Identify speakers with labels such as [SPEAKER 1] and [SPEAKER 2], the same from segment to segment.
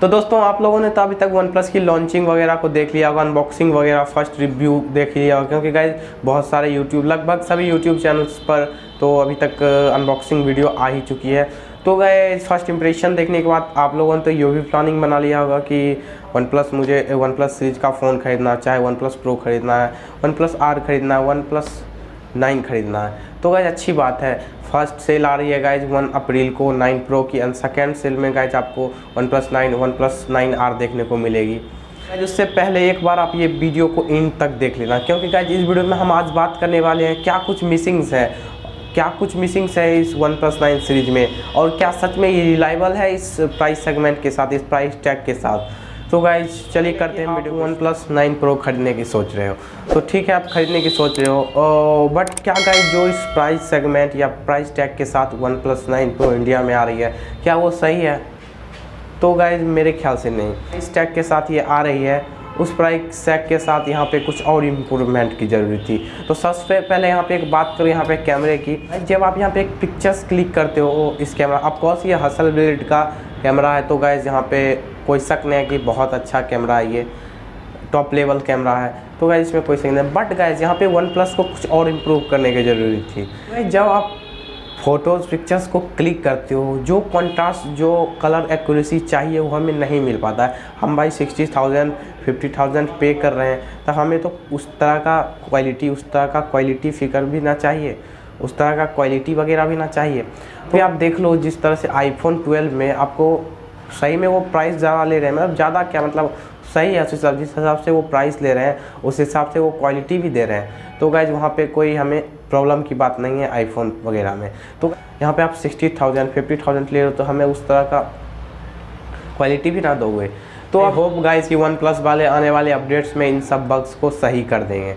[SPEAKER 1] तो दोस्तों, आप लोगों ने तो अभी तक वन प्लस की लॉन्चिंग वगैरह को देख लिया होगा अनबॉक्सिंग वगैरह फ़र्स्ट रिव्यू देख लिया होगा, क्योंकि गाइज़ बहुत सारे यूट्यूब लगभग सभी यूट्यूब चैनल्स पर तो अभी तक अनबॉक्सिंग वीडियो आ ही चुकी है। तो गए फ़र्स्ट इंप्रेशन देखने के बाद आप लोगों ने तो ये भी प्लानिंग बना लिया होगा कि वन प्लस मुझे वन प्लस सीरीज़ का फ़ोन खरीदना, चाहे वन प्लस प्रो खरीदना है वन प्लस आर खरीदना है वन प्लस नाइन खरीदना है। तो गाइज़ अच्छी बात है। फ़र्स्ट सेल आ रही है गाइज़ वन अप्रैल को नाइन प्रो की एंड सेकेंड सेल में गाइज़ आपको OnePlus nine OnePlus nine R देखने को मिलेगी। गाइज़ उससे पहले एक बार आप ये वीडियो को इन तक देख लेना, क्योंकि गाइज़ इस वीडियो में हम आज बात करने वाले हैं, क्या कुछ मिसिंग्स है? क्या कुछ मिसिंग्स है इस वन प्लस नाइन सीरीज़ में? और क्या सच में ये रिलायबल है इस प्राइस सेगमेंट के साथ, इस प्राइस टैग के साथ? तो गाइज़ चलिए करते हैं video OnePlus nine pro खरीदने की सोच रहे हो। तो ठीक है, आप खरीदने की सोच रहे हो। बट क्या गाइज़ जो इस प्राइस सेगमेंट या प्राइस टैग के साथ OnePlus nine pro India में आ रही है, क्या वो सही है? तो गाइज़ मेरे ख्याल से नहीं। इस टैग के साथ ये आ रही है। उस प्राइस टैग के साथ यहाँ पे कुछ और इम्प्रूवमेंट की ज़रूरत थी। तो सबसे पहले यहाँ पे एक बात करो, यहाँ पे कैमरे की। जब आप यहाँ पे एक पिक्चर्स क्लिक करते हो, इस कैमरा ऑफकोर्स ये हसल बिल्ड का कैमरा है तो गाइज़ यहाँ पे कोई शक नहीं है कि बहुत अच्छा कैमरा है ये। टॉप लेवल कैमरा है। तो गाइज़ इसमें कोई शक नहीं बट गाइज़ यहाँ पे वन प्लस को कुछ और इम्प्रूव करने की ज़रूरत थी। जब आप फ़ोटोज़ पिक्चर्स को क्लिक करते हो, जो कॉन्ट्रास्ट जो कलर एक्यूरेसी चाहिए, वो हमें नहीं मिल पाता है। हम भाई सिक्सटी थाउज़ेंड फिफ्टी थाउज़ेंड पे कर रहे हैं तो हमें तो उस तरह का क्वालिटी उस तरह का क्वालिटी फिकर भी ना चाहिए। उस तरह का क्वालिटी वगैरह भी ना चाहिए। तो आप देख लो जिस तरह से आईफोन 12 में आपको सही में वो प्राइस ज़्यादा ले रहे हैं। मतलब ज़्यादा क्या मतलब सही है उस हिसाब जिस हिसाब से वो प्राइस ले रहे हैं उस हिसाब से वो क्वालिटी भी दे रहे हैं। तो गाइज़ वहाँ पे कोई हमें प्रॉब्लम की बात नहीं है आईफोन वगैरह में। तो यहाँ पे आप सिक्सटी थाउज़ेंड फिफ्टी थाउज़ेंड ले रहे हो तो हमें उस तरह का क्वालिटी भी ना दोगे। तो आई होप गाइज़ कि वन प्लस वाले आने वाले अपडेट्स में इन सब बग्स को सही कर देंगे।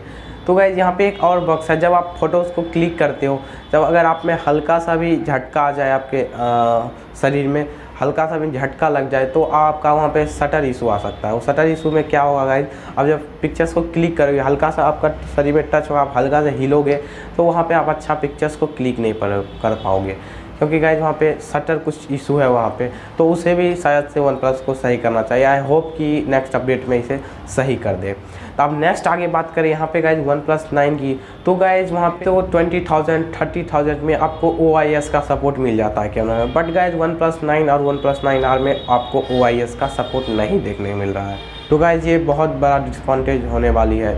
[SPEAKER 1] तो गाइज़ यहाँ पे एक और बॉक्स है जब आप फ़ोटोज़ को क्लिक करते हो जब अगर आप में हल्का सा भी झटका आ जाए आपके आ, शरीर में हल्का सा भी झटका लग जाए तो आपका वहाँ पे शटर इशू आ सकता है। वो शटर इशू में क्या होगा गाइज़ अब जब पिक्चर्स को क्लिक करोगे हल्का सा आपका शरीर में टच होगा आप हल्का से हिलोगे तो वहाँ पे आप अच्छा पिक्चर्स को क्लिक नहीं पर, कर पाओगे। क्योंकि गाइज़ वहाँ पे शटर कुछ इशू है वहाँ पे तो उसे भी शायद से वन प्लस को सही करना चाहिए। आई होप कि नेक्स्ट अपडेट में इसे सही कर दे। तो अब नेक्स्ट आगे बात करें यहाँ पे गाइज़ वन प्लस नाइन की तो गाइज़ वहाँ पे तो ट्वेंटी थाउज़ेंड थर्टी थाउज़ेंड में आपको OIS का सपोर्ट मिल जाता है कैमरा में but guys OnePlus nine और वन प्लस नाइन आर में आपको OIS का सपोर्ट नहीं देखने मिल रहा है। तो गाइज़ ये बहुत बड़ा डिसअडवांटेज होने वाली है।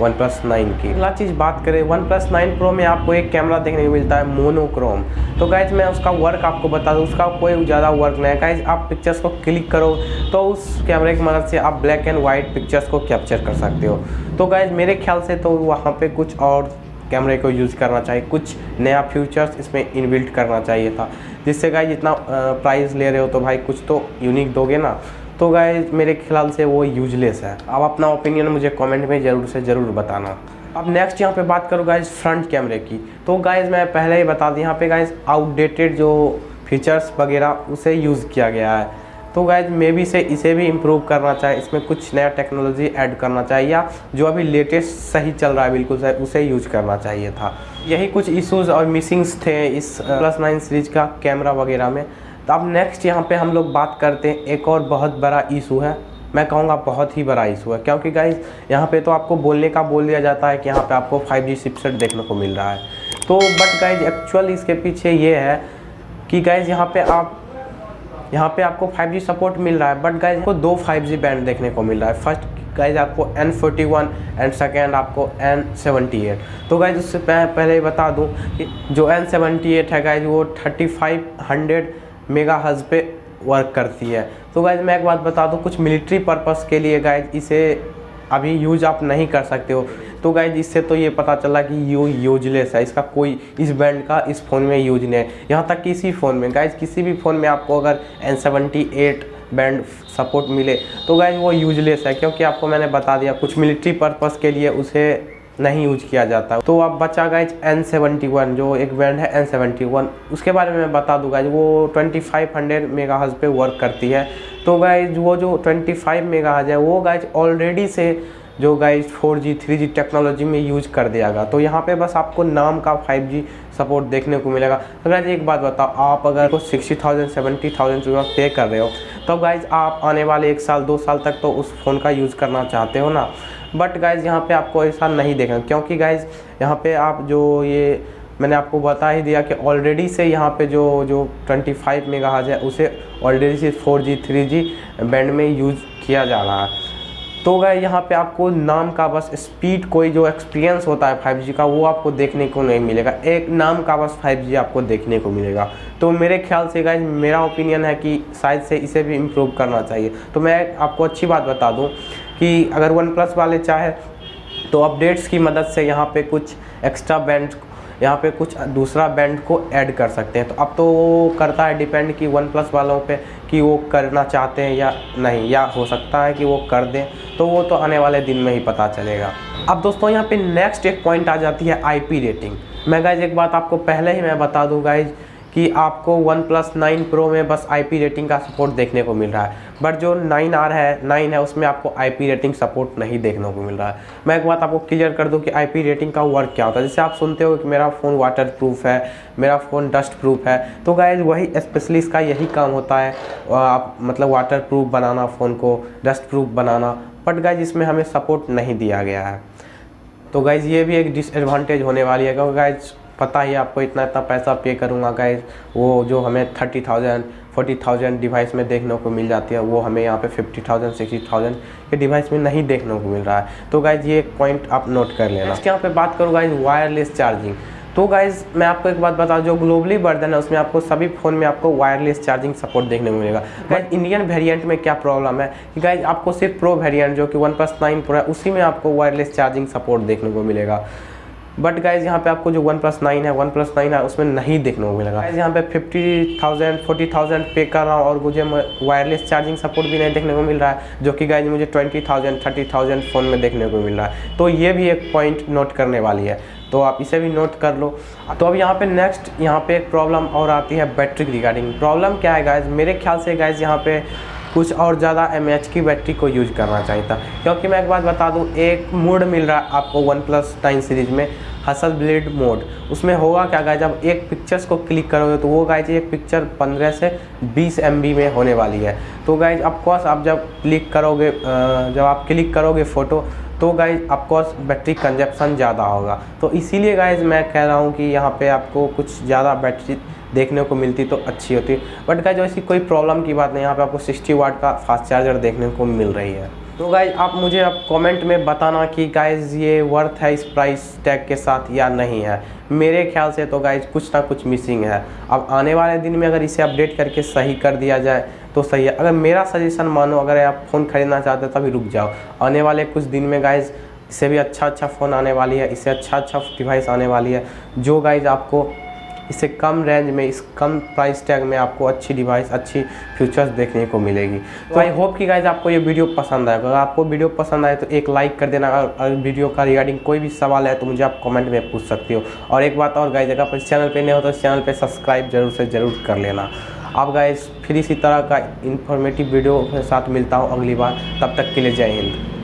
[SPEAKER 1] वन प्लस नाइन की। अगला चीज़ बात करें वन प्लस नाइन प्रो में आपको एक कैमरा देखने को मिलता है मोनोक्रोम तो गाइज़ मैं उसका वर्क आपको बता दूँ, उसका कोई ज़्यादा वर्क नहीं है। गाइज़ आप पिक्चर्स को क्लिक करो तो उस कैमरे की मदद से आप ब्लैक एंड वाइट पिक्चर्स को कैप्चर कर सकते हो। तो गाइज़ मेरे ख्याल से तो वहाँ पर कुछ और कैमरे को यूज़ करना चाहिए, कुछ नया फ्यूचर्स इसमें इनबिल्ट करना चाहिए था। जिससे गाइज़ इतना प्राइस ले रहे हो तो भाई कुछ तो यूनिक दोगे ना। तो गाइज़ मेरे ख्याल से वो यूजलेस है। अब अपना ओपिनियन मुझे कमेंट में ज़रूर से ज़रूर बताना। अब नेक्स्ट यहाँ पे बात करूँ गाइज़ फ्रंट कैमरे की। तो गाइज़ मैं पहले ही बता दी, यहाँ पे गाइज़ आउटडेटेड जो फीचर्स वगैरह, उसे यूज़ किया गया है। तो गाइज़ मे बी से इसे भी इम्प्रूव करना चाहिए इसमें कुछ नया टेक्नोलॉजी ऐड करना चाहिए या जो अभी लेटेस्ट सही चल रहा है, बिल्कुल सही, उसे यूज़ करना चाहिए था। यही कुछ इश्यूज़ और मिसिंग्स थे इस प्लस नाइन सीरीज़ का कैमरा वगैरह में। तो अब नेक्स्ट यहाँ पे हम लोग बात करते हैं, एक और बहुत बड़ा इशू है। मैं कहूँगा बहुत ही बड़ा इशू है, क्योंकि गाइज़ यहाँ पे तो आपको बोलने का बोल दिया जाता है कि यहाँ पे आपको 5G चिपसेट देखने को मिल रहा है। तो बट गाइज़ एक्चुअल इसके पीछे ये है कि गाइज़ यहाँ पे आप, यहाँ पे आपको 5G सपोर्ट मिल रहा है बट गाइज़ को दो 5G बैंड देखने को मिल रहा है। फ़र्स्ट गाइज़ आपको N41 एंड सेकेंड आपको N78 तो गाइज़ उससे पहले बता दूँ कि जो N78 है गाइज़ वो 3500 मेगा हज पे वर्क करती है। तो गाइज़ मैं एक बात बता दूँ, कुछ मिलिट्री पर्पज़ के लिए गाइज़ इसे अभी यूज़ आप नहीं कर सकते हो। तो गाइज़ इससे तो ये पता चला कि यू यूजलेस है। इसका कोई, इस बैंड का इस फ़ोन में यूज़ नहीं है। यहाँ तक किसी फ़ोन में गाइज़ किसी भी फ़ोन में आपको अगर N seventy eight band support मिले तो गाइज़ वो यूजलेस है। क्योंकि आपको मैंने बता दिया, कुछ मिलिट्री पर्पज़ के लिए उसे नहीं यूज़ किया जाता। तो अब बचा गाइज़ एन सेवेंटी वन जो एक बैंड है एन सेवेंटी वन उसके बारे में मैं बता दूँ वो ट्वेंटी फाइव हंड्रेड मेगा पे वर्क करती है। तो गाइज़ वो जो ट्वेंटी फाइव मेगा हज है, वो गाइज़ ऑलरेडी से जो guys four G three G technology में यूज़ कर दिया गया। तो यहाँ पे बस आपको नाम का फाइव जी सपोर्ट देखने को मिलेगा। तो गाइज़ एक बात बताओ, आप अगर को सिक्सटी थाउज़ेंड सेवेंटी थाउज़ेंड रुपया पे कर रहे हो तो गाइज़ आप आने वाले एक साल, दो साल तक तो उस फ़ोन का यूज़ करना चाहते हो ना? बट गाइज़ यहाँ पे आपको ऐसा नहीं देखना, क्योंकि गाइज़ यहाँ पे आप जो ये मैंने आपको बता ही दिया कि ऑलरेडी से यहाँ पे जो जो 25 मेगाहर्ट्ज़ है, उसे ऑलरेडी से 4G 3G बैंड में यूज़ किया जा रहा है। तो गए यहाँ पे आपको नाम का बस स्पीड कोई जो एक्सपीरियंस होता है 5G का, वो आपको देखने को नहीं मिलेगा। एक नाम का बस 5G आपको देखने को मिलेगा। तो मेरे ख्याल से गाइज़ मेरा ओपिनियन है कि शायद से इसे भी इम्प्रूव करना चाहिए। तो मैं आपको अच्छी बात बता दूँ कि अगर वन प्लस वाले चाहे तो अपडेट्स की मदद से यहाँ पे कुछ एक्स्ट्रा बैंड यहाँ पे कुछ दूसरा बैंड को ऐड कर सकते हैं। तो अब तो वो करता है डिपेंड कि वन प्लस वालों पे कि वो करना चाहते हैं या नहीं, या हो सकता है कि वो कर दें तो वो तो आने वाले दिन में ही पता चलेगा। अब दोस्तों, यहाँ पे नेक्स्ट एक पॉइंट आ जाती है आईपी रेटिंग मैं गाइज़ एक बात आपको पहले ही मैं बता दूँ गाइज़ कि आपको वन प्लस नाइन प्रो में बस आईपी रेटिंग का सपोर्ट देखने को मिल रहा है। बट जो नाइन आर है नाइन है, उसमें आपको आईपी रेटिंग सपोर्ट नहीं देखने को मिल रहा है। मैं एक बात आपको क्लियर कर दूँ कि आईपी रेटिंग का वर्क क्या होता है। जैसे आप सुनते हो कि मेरा फ़ोन वाटर प्रूफ है, मेरा फ़ोन डस्ट प्रूफ है तो गाइज़ वही स्पेशली इसका यही काम होता है आप मतलब वाटर प्रूफ बनाना फ़ोन को डस्ट प्रूफ बनाना। बट गाइज़ इसमें हमें सपोर्ट नहीं दिया गया है। तो गाइज़ ये भी एक डिसएडवांटेज होने वाली है, क्योंकि गाइज़ पता ही आपको इतना इतना पैसा पे करूँगा गाइज़ वो जो हमें thirty thousand forty thousand device में देखने को मिल जाती है वो हमें यहाँ पे फिफ्टी थाउज़ेंड सिक्सटी थाउज़ेंड के डिवाइस में नहीं देखने को मिल रहा है. तो गाइज़ ये पॉइंट आप नोट कर लेना. इसके यहाँ पे बात करूँ गाइज़ वायरलेस चार्जिंग तो गाइज़ मैं आपको एक बात बता जो ग्लोबली वर्जन है उसमें आपको सभी फ़ोन में आपको वायरलेस चार्जिंग सपोर्ट देखने को मिलेगा. गाइज़ इंडियन वेरिएंट में क्या प्रॉब्लम है? कि गाइज़ आपको सिर्फ़ प्रो वेरिएंट जो कि वन प्लस नाइन प्रो है उसी में आपको वायरलेस चार्जिंग सपोर्ट देखने को मिलेगा. बट गाइज़ यहाँ पे आपको जो वन प्लस नाइन है वन प्लस नाइन है, उसमें नहीं देखने को मिलेगा। गाइज़ यहाँ पे फिफ्टी थाउज़ेंड फोर्टी थाउज़ेंड पे कर रहा हूँ और मुझे वायरलेस चार्जिंग सपोर्ट भी नहीं देखने को मिल रहा है, जो कि गाइज़ मुझे twenty thousand thirty thousand phone में देखने को मिल रहा है। तो ये भी एक पॉइंट नोट करने वाली है। तो आप इसे भी नोट कर लो। तो अब यहाँ पे नेक्स्ट यहाँ पे एक प्रॉब्लम और आती है बैटरी रिगार्डिंग प्रॉब्लम क्या है गाइज़ मेरे ख्याल से गाइज़ यहाँ पे कुछ और ज़्यादा एमएच की बैटरी को यूज़ करना चाहिए था। क्योंकि मैं एक बात बता दूँ, एक मोड मिल रहा है आपको वन प्लस नाइन सीरीज़ में हसल ब्लेड मोड उसमें होगा क्या गाय जब एक पिक्चर्स को क्लिक करोगे तो वो गाइज़ एक पिक्चर 15 से 20 एमबी में होने वाली है। तो गाइज़ ऑफकोर्स आप जब क्लिक करोगे जब आप क्लिक करोगे फ़ोटो तो गाइज़ ऑफकोर्स बैटरी कंजप्शन ज़्यादा होगा। तो इसीलिए गाइज़ मैं कह रहा हूँ कि यहाँ पे आपको कुछ ज़्यादा बैटरी देखने को मिलती तो अच्छी होती। बट गाइज़ ऐसी कोई प्रॉब्लम की बात नहीं, यहाँ पे आपको 60 वाट का फास्ट चार्जर देखने को मिल रही है। तो गाइज़ आप मुझे अब कमेंट में बताना कि गाइज़ ये वर्थ है इस प्राइस टैग के साथ या नहीं है। मेरे ख्याल से तो गाइज़ कुछ ना कुछ मिसिंग है। अब आने वाले दिन में अगर इसे अपडेट करके सही कर दिया जाए तो सही है। अगर मेरा सजेशन मानो, अगर आप फ़ोन खरीदना चाहते हो, तभी रुक जाओ। आने वाले कुछ दिन में गाइज़ इससे भी अच्छा अच्छा फ़ोन आने वाली है इससे अच्छा अच्छा डिवाइस आने वाली है। जो गाइज़ आपको इससे कम रेंज में इस कम प्राइस टैग में आपको अच्छी डिवाइस अच्छी फीचर्स देखने को मिलेगी। तो आई होप कि गाइज़ आपको ये वीडियो पसंद आएगा अगर आपको वीडियो पसंद आए तो एक लाइक कर देना। अगर वीडियो का रिगार्डिंग कोई भी सवाल है तो मुझे आप कमेंट में पूछ सकते हो। और एक बात और गाइज़ अगर इस चैनल पर नहीं हो तो इस चैनल पर सब्सक्राइब ज़रूर से ज़रूर कर लेना। आप गाइज़ फिर इसी तरह का इन्फॉर्मेटिव वीडियो के साथ मिलता हूँ अगली बार। तब तक के लिए जय हिंद।